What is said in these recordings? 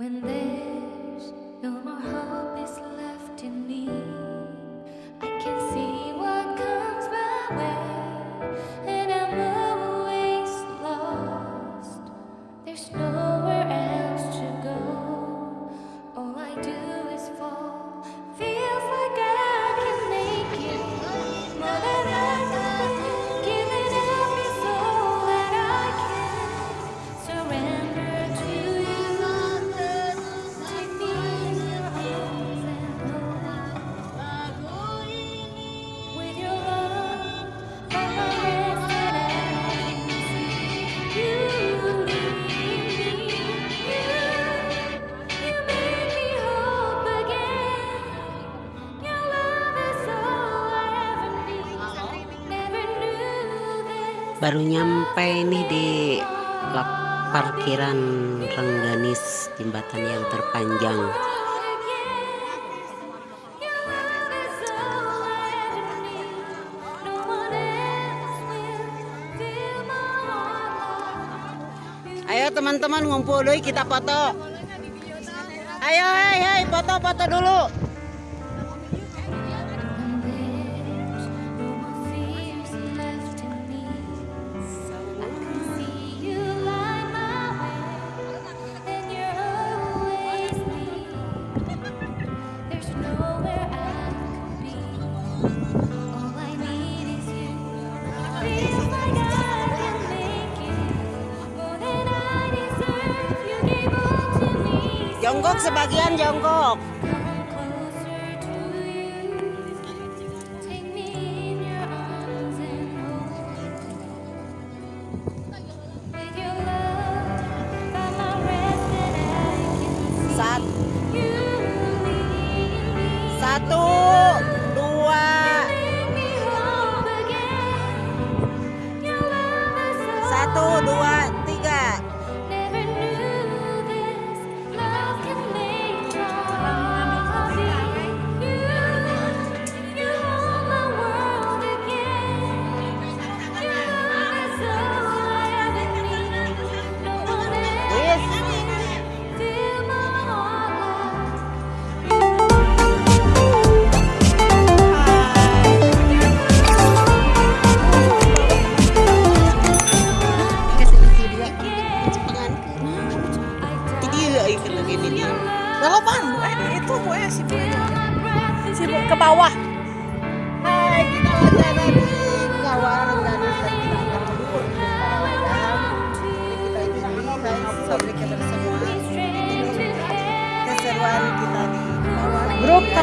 When there's no more hope is left in me. baru nyampe nih di parkiran Rengganis jembatan yang terpanjang. Ayo teman-teman ngumpul dulu kita foto. Ayo hei hei foto foto dulu. jongkok sebagian jongkok.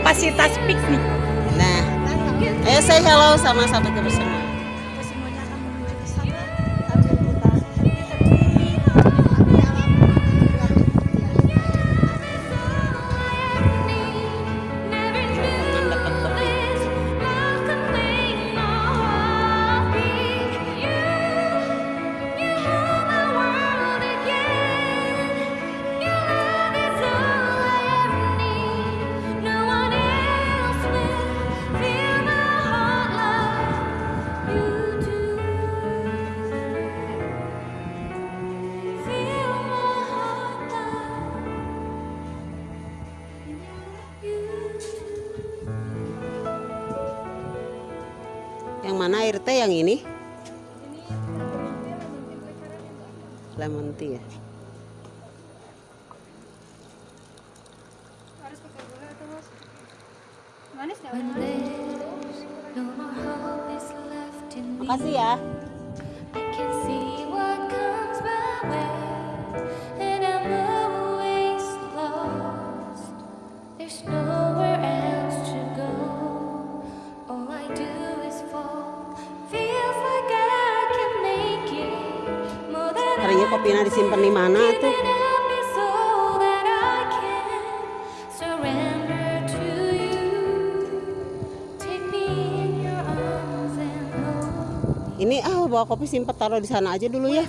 kapasitas piknik. Nah, ayo saya halo sama satu kebersamaan. mana air teh yang ini? Lemon tea ya. Makasih ya. kopinya disimpan di mana tuh? Ini ah bawa kopi simpan taruh di sana aja dulu ya.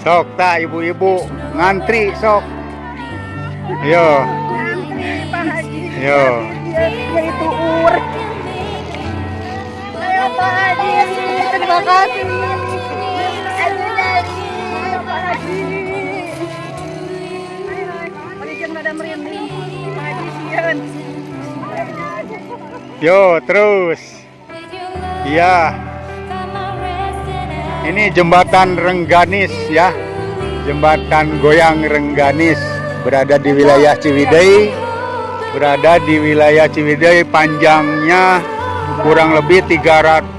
Sok tak ibu-ibu ngantri sok. Yo, Haji. yo. Itu ur. Ayo Pak Haji. Terima kasih. Ayo Pak Haji. Yo, terus. Iya, ini jembatan Rengganis ya. Jembatan goyang Rengganis berada di wilayah Ciwidey. Berada di wilayah Ciwidey panjangnya kurang lebih 300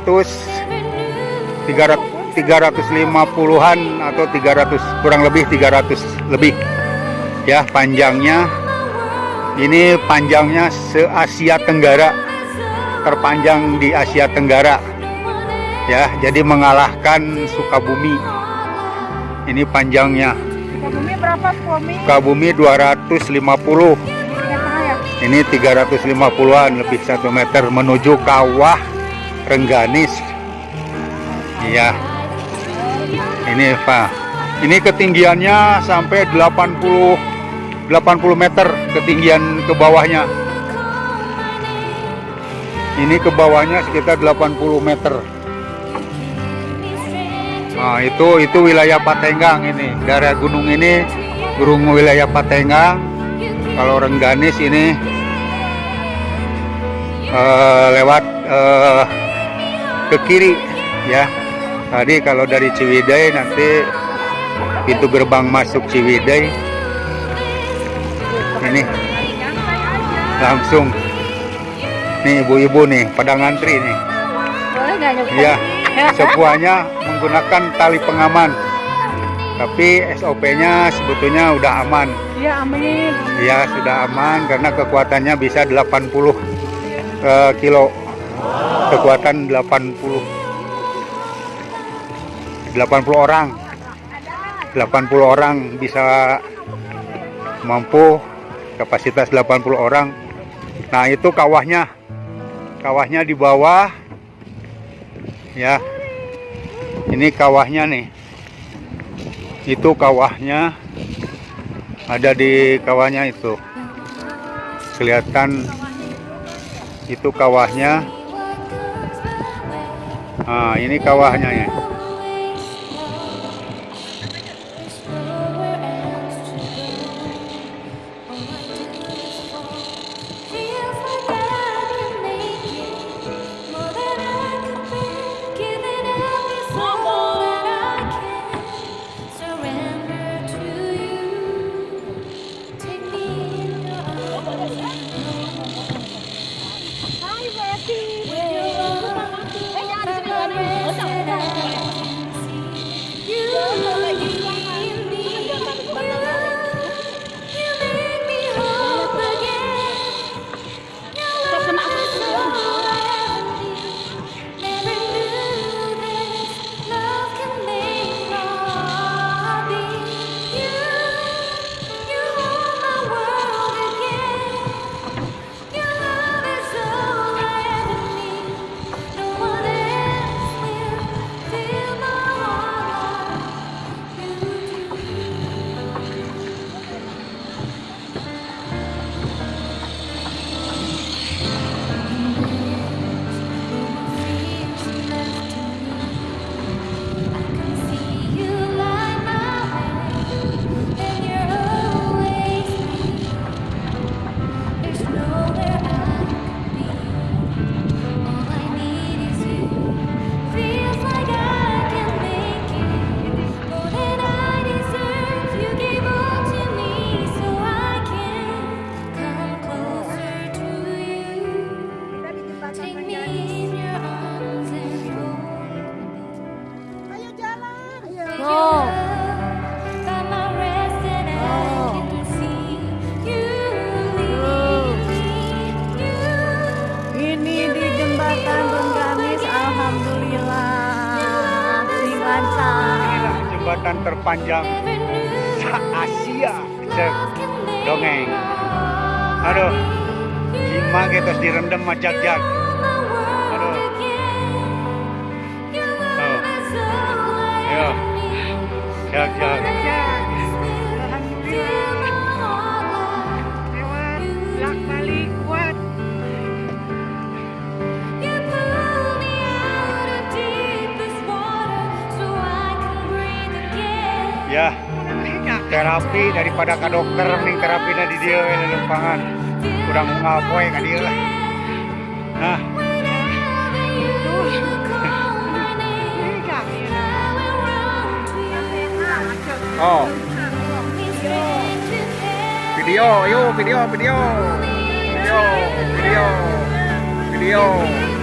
300 350-an atau 300 kurang lebih 300 lebih ya panjangnya ini panjangnya se Asia Tenggara terpanjang di Asia Tenggara ya jadi mengalahkan Sukabumi. Ini panjangnya. Bumi berapa Bumi? Sukabumi 250 ya? ini 350-an lebih satu meter menuju kawah Rengganis. Iya. Ini Pak ini ketinggiannya sampai 80 80 meter ketinggian ke bawahnya. Ini ke bawahnya sekitar 80 meter Nah, itu itu wilayah Patenggang ini. Daerah gunung ini gunung wilayah Patenggang. Kalau Rengganis ini eh, lewat eh, ke kiri ya. Tadi kalau dari Ciwidey nanti pintu gerbang masuk Ciwidey ini langsung nih ibu-ibu nih pada ngantri nih Boleh nggak? Iya, semuanya menggunakan tali pengaman. Tapi SOP-nya sebetulnya udah aman. Iya amin. Ya, sudah aman karena kekuatannya bisa 80 eh, kilo. Kekuatan 80 80 orang. 80 orang bisa mampu kapasitas 80 orang. Nah, itu kawahnya. Kawahnya di bawah ya. Ini kawahnya nih. Itu kawahnya ada di kawahnya itu. Kelihatan itu kawahnya. Nah ini kawahnya ya jembatan terpanjang se-Asia dongeng. Aduh. Lima kita direndam macak jak aduh. Tuh. Ayo. siap terapi daripada ke dokter nih terapi di dia we lelumpangan kurang ngapoy ka dia lah. Nah. Oh. Video yuk video video. Video video video